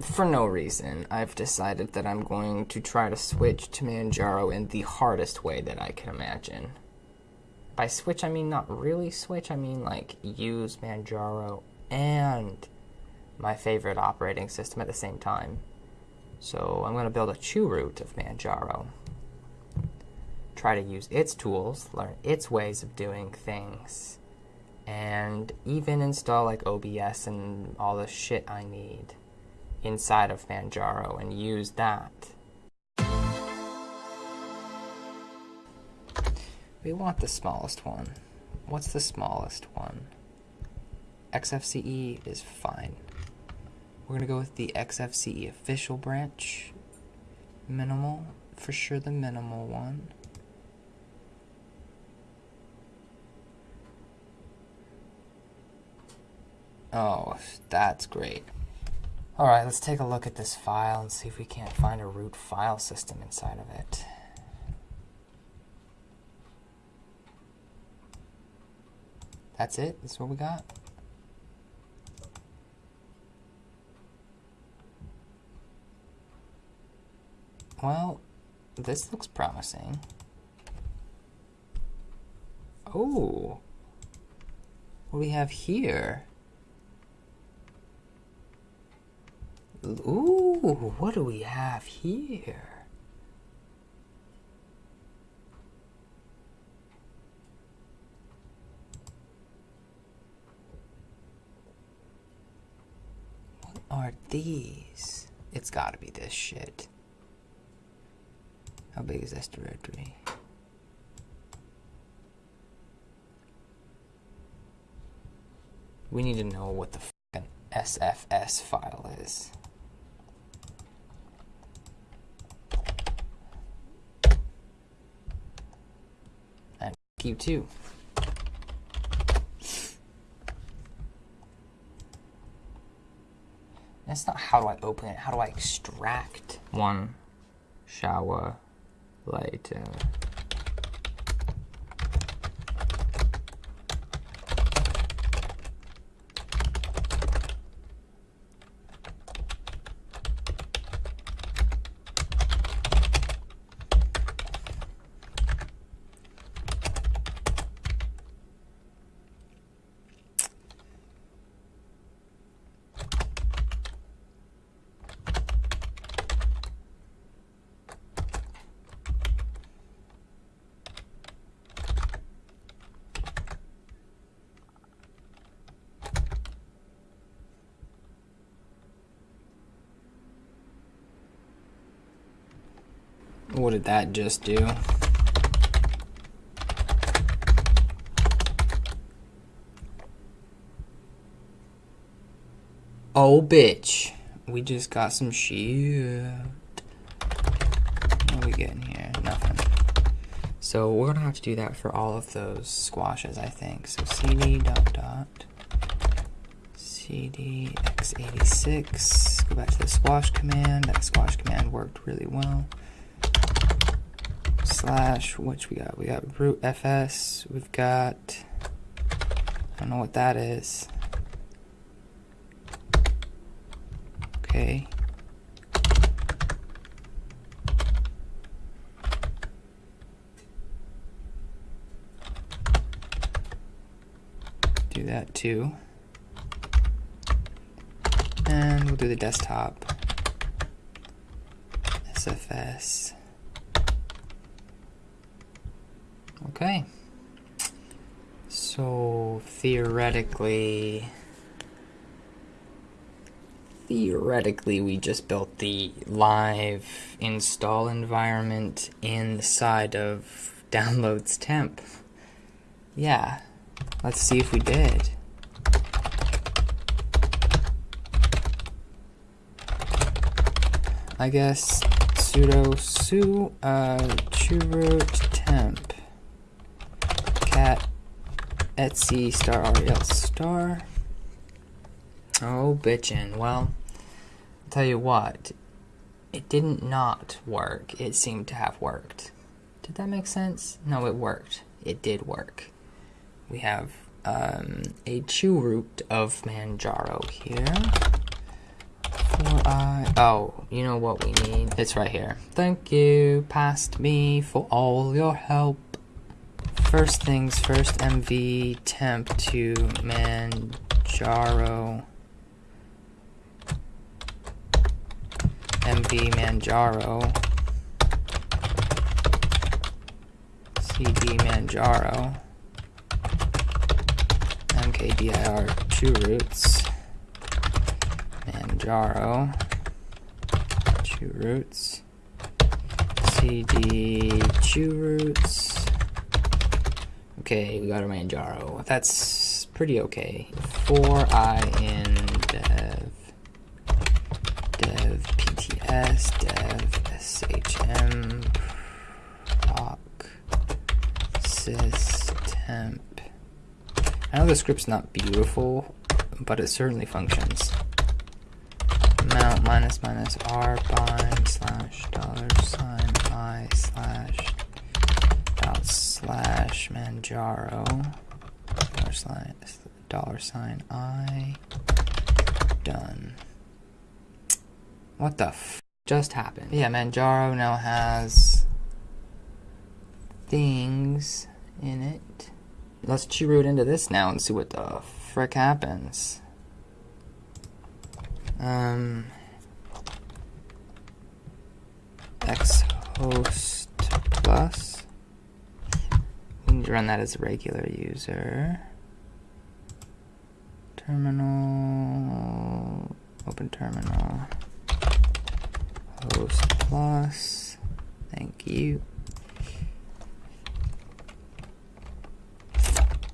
for no reason, I've decided that I'm going to try to switch to Manjaro in the hardest way that I can imagine. By switch, I mean not really switch, I mean like use Manjaro and my favorite operating system at the same time. So I'm going to build a chroot of Manjaro. Try to use its tools, learn its ways of doing things, and even install like OBS and all the shit I need inside of Manjaro and use that. We want the smallest one. What's the smallest one? XFCE is fine. We're gonna go with the XFCE official branch. Minimal, for sure the minimal one. Oh, that's great. Alright, let's take a look at this file and see if we can't find a root file system inside of it. That's it? That's what we got? Well, this looks promising. Oh. What do we have here? Ooh, what do we have here? What are these? It's gotta be this shit. How big is this directory? We need to know what the SFS file is. You too. That's not how do I open it, how do I extract one shower later. What did that just do? Oh, bitch. We just got some shit. What are we getting here? Nothing. So we're gonna have to do that for all of those squashes, I think. So cd dot dot cd x86. Go back to the squash command. That squash command worked really well slash, which we got? We got root fs, we've got, I don't know what that is. Okay. Do that too. And we'll do the desktop. SFS. Okay. So theoretically, theoretically we just built the live install environment inside of downloads temp. Yeah, let's see if we did. I guess sudo su uh, chroot temp cat etsy star rel star. Oh, bitchin'. Well, I'll tell you what, it didn't not work. It seemed to have worked. Did that make sense? No, it worked. It did work. We have um, a chroot of Manjaro here. I Oh, you know what we need? It's right here. Thank you, past me, for all your help. First things first, MV temp to Manjaro. MV Manjaro. CD Manjaro. MKDIR two roots. Manjaro. Two roots. CD two roots. Okay, we got our Manjaro. That's pretty okay. 4i in dev. Dev pts dev shm proc systemp. I know the script's not beautiful, but it certainly functions. Mount minus minus r bind slash dollar sign i slash slash manjaro dollar sign dollar sign i done. What the f just happened? Yeah, Manjaro now has things in it. Let's root into this now and see what the frick happens. Um, X host plus. Run that as a regular user. Terminal, open terminal host plus. Thank you.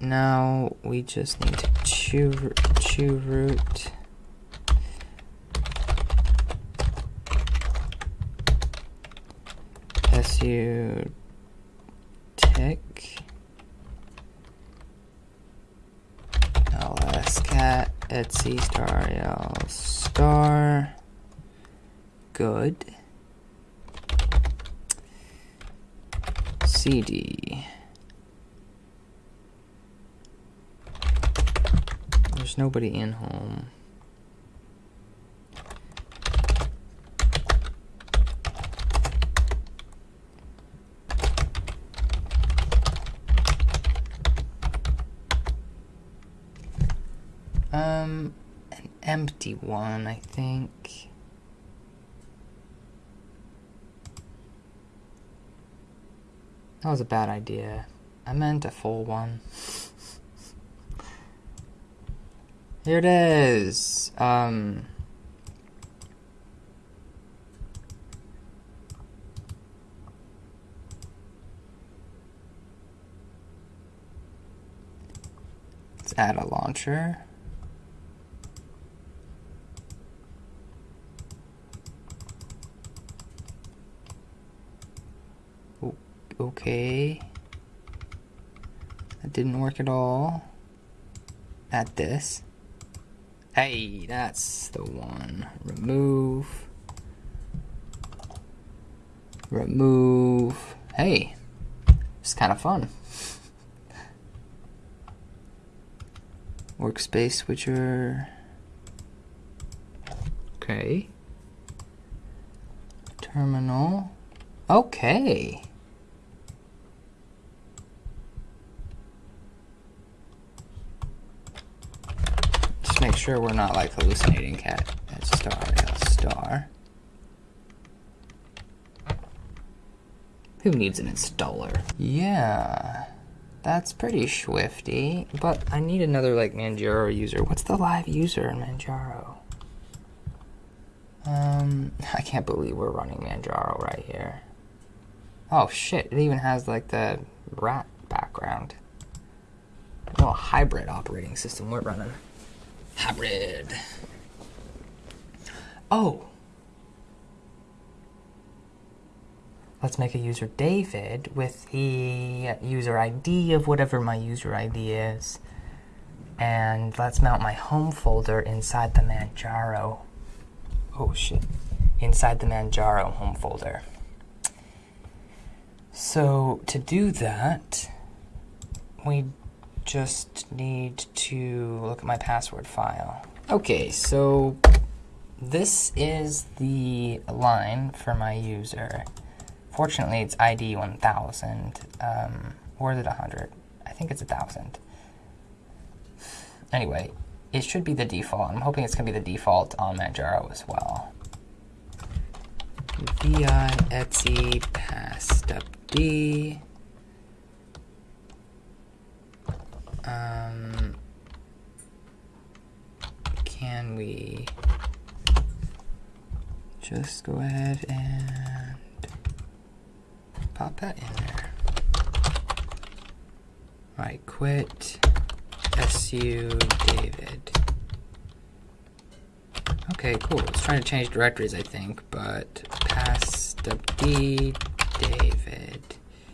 Now we just need to chew, chroot. su tick ls cat etsy star l star good. CD. There's nobody in home. Um, an empty one, I think. That was a bad idea. I meant a full one. Here it is. Um... Let's add a launcher. Okay. That didn't work at all. At this. Hey, that's the one. Remove. Remove. Hey, it's kind of fun. Workspace switcher. Okay. Terminal. Okay. make sure we're not like hallucinating cat at star star. Who needs an installer? Yeah, that's pretty swifty, but I need another like Manjaro user. What's the live user in Manjaro? Um, I can't believe we're running Manjaro right here. Oh shit, it even has like the rat background. No, hybrid operating system we're running. Hybrid. Oh. Let's make a user David with the user ID of whatever my user ID is. And let's mount my home folder inside the Manjaro. Oh shit. Inside the Manjaro home folder. So to do that, we just need to look at my password file. Okay, so this is the line for my user. Fortunately, it's ID 1000. Um, or is it 100? I think it's 1000. Anyway, it should be the default. I'm hoping it's going to be the default on Manjaro as well. vi etsy pass step d. Um, can we just go ahead and pop that in there. Right, quit su david. Okay, cool. It's trying to change directories, I think, but pass d david.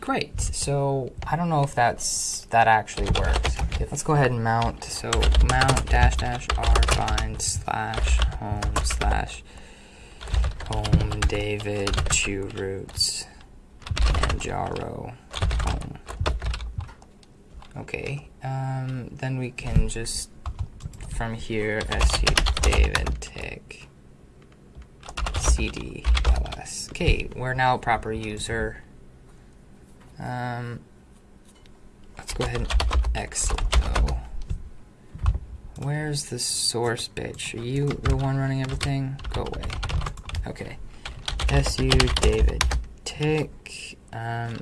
Great. So I don't know if that's that actually worked. Let's go ahead and mount. So mount dash dash r bind slash home slash home David two Roots Manjaro home. Okay, um, then we can just from here su David tick cd ls. Okay, we're now a proper user. Um, let's go ahead and exit though. Where's the source bitch? Are you the one running everything? Go away. Okay. SU David tick um,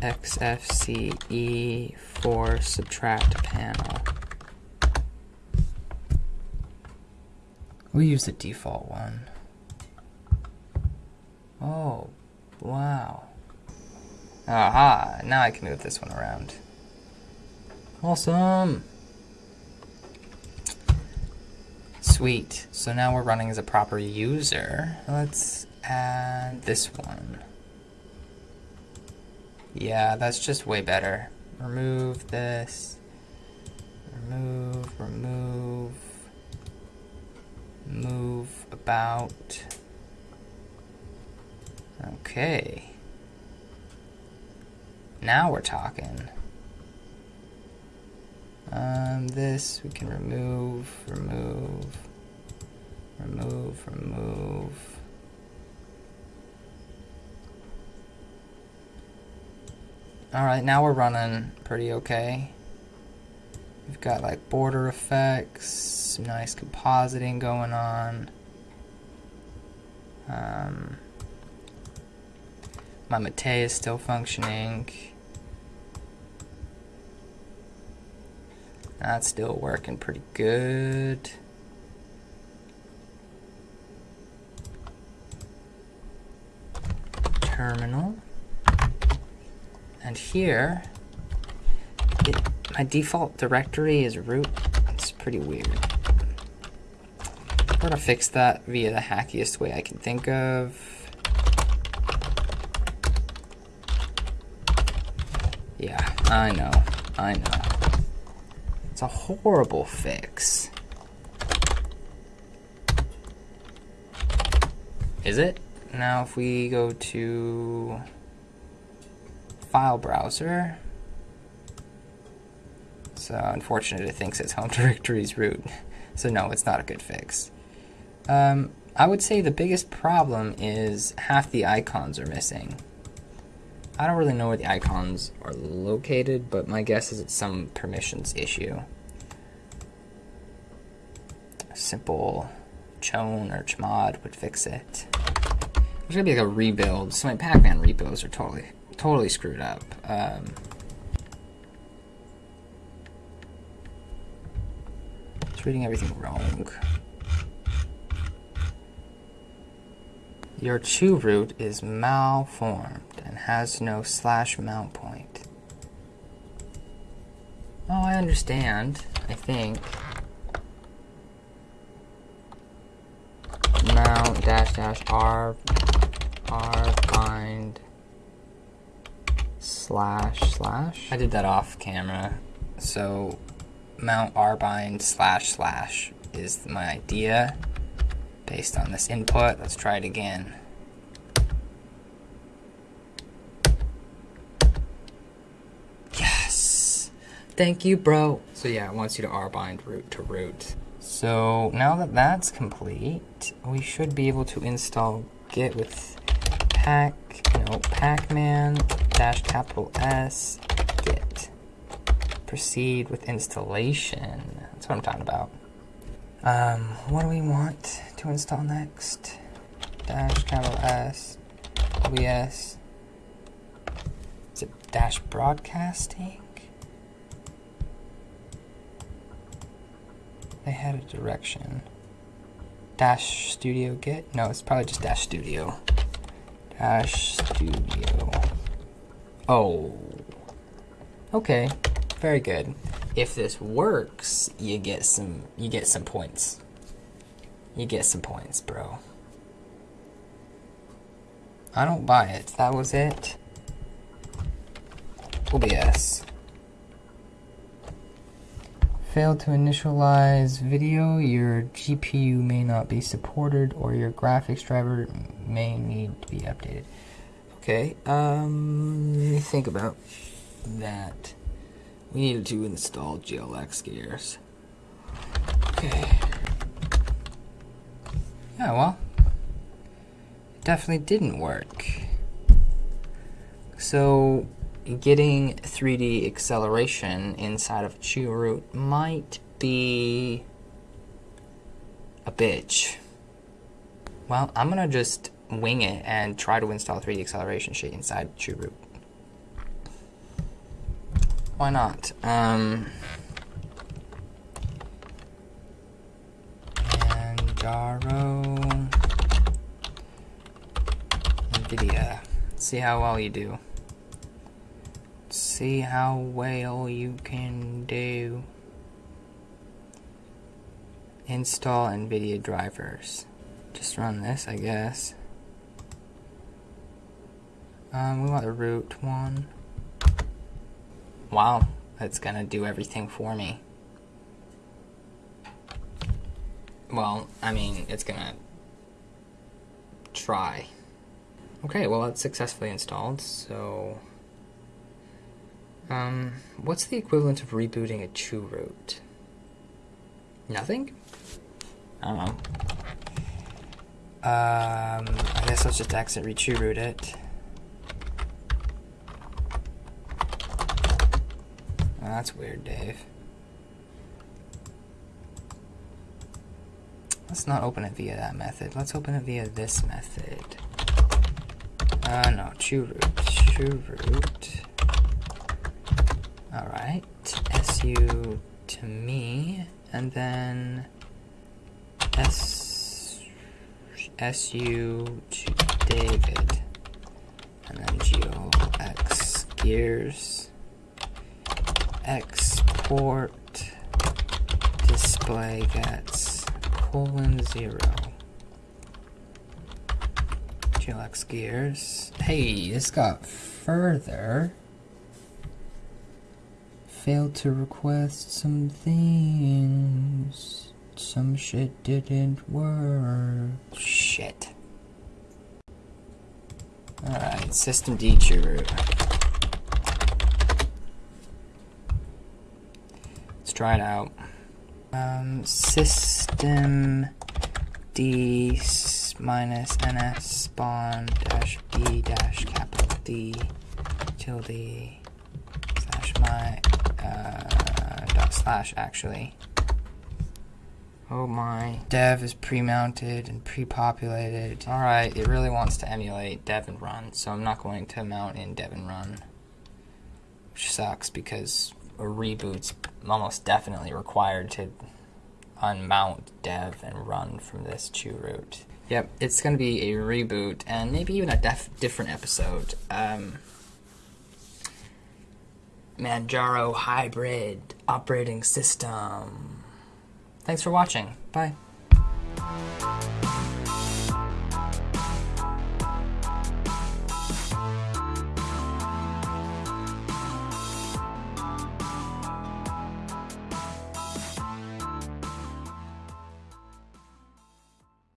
XFCE for subtract panel. We use the default one. Oh, wow. Aha, now I can move this one around. Awesome! Sweet. So now we're running as a proper user. Let's add this one. Yeah, that's just way better. Remove this. Remove, remove. Move about. Okay. Now we're talking. Um, this we can remove, remove, remove, remove. Alright, now we're running pretty okay. We've got like border effects, some nice compositing going on. Um, my Mate is still functioning. That's still working pretty good. Terminal. And here, it, my default directory is root. It's pretty weird. We're gonna fix that via the hackiest way I can think of. Yeah, I know, I know. A horrible fix. Is it? Now if we go to file browser, so unfortunate it thinks its home directory is root. So no, it's not a good fix. Um, I would say the biggest problem is half the icons are missing. I don't really know where the icons are located, but my guess is it's some permissions issue. A simple chown or chmod would fix it. There's gonna be like a rebuild. So my pacman repos are totally, totally screwed up. Um, it's reading everything wrong. Your chroot is malformed and has no slash mount point. Oh, I understand, I think. Mount dash dash r r bind slash slash. I did that off camera. So mount r bind slash slash is my idea based on this input. Let's try it again. Thank you, bro. So yeah, it wants you to R-bind root to root. So now that that's complete, we should be able to install Git with pack, no, pacman dash capital S Git. Proceed with installation. That's what I'm talking about. Um, what do we want to install next? Dash capital S OBS. Is it dash broadcasting? They had a direction. Dash Studio Git? No, it's probably just Dash Studio. Dash Studio. Oh. Okay. Very good. If this works, you get some you get some points. You get some points, bro. I don't buy it. That was it. OBS. Failed to initialize video, your GPU may not be supported or your graphics driver may need to be updated. Okay, um, let me think about that. We needed to install GLX gears. Okay. Yeah, well, it definitely didn't work. So, getting 3D acceleration inside of chroot might be a bitch. Well, I'm gonna just wing it and try to install 3D acceleration shit inside chroot. Why not? Um, Manjaro, NVIDIA. See how well you do see how well you can do. Install NVIDIA drivers. Just run this, I guess. Um, we want the root one. Wow, that's gonna do everything for me. Well, I mean, it's gonna try. Okay, well, it's successfully installed, so um, what's the equivalent of rebooting a chroot? Nothing? I don't know. Um, I guess let's just exit re root it. Oh, that's weird, Dave. Let's not open it via that method. Let's open it via this method. Uh, no, chroot, chroot. Alright, SU to me, and then S SU to David, and then GLX gears, export display gets colon zero. GLX gears. Hey, this got further failed to request some things. Some shit didn't work. Shit. Alright, system D root. Let's try it out. Um, system D minus ns spawn dash b dash capital D tilde slash my uh, dot slash actually. Oh my. Dev is pre-mounted and pre-populated. Alright, it really wants to emulate dev and run, so I'm not going to mount in dev and run. Which sucks because a reboot's almost definitely required to unmount dev and run from this chroot. Yep, it's going to be a reboot and maybe even a different episode. Um, Manjaro hybrid operating system. Thanks for watching. Bye.